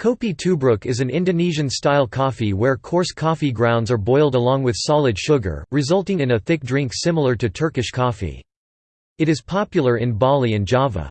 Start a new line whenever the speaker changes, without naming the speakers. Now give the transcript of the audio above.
Kopi tubruk is an Indonesian-style coffee where coarse coffee grounds are boiled along with solid sugar, resulting in a thick drink similar to Turkish coffee. It is popular in Bali and Java.